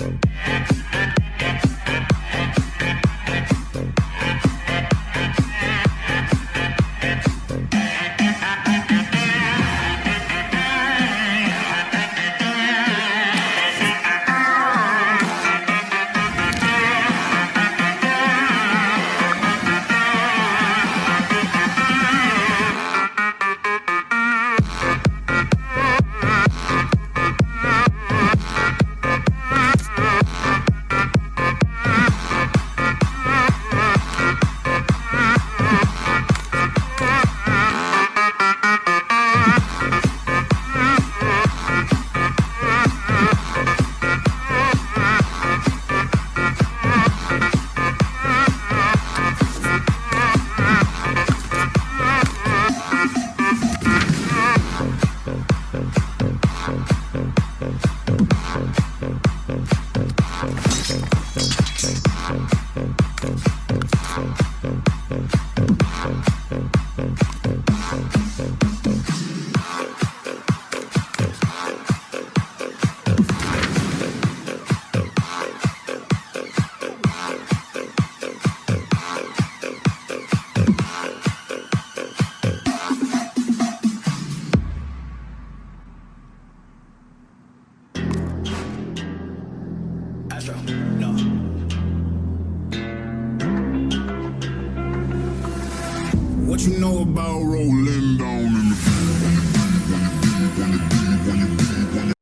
Bye. Astro, no. What you know about rolling down in the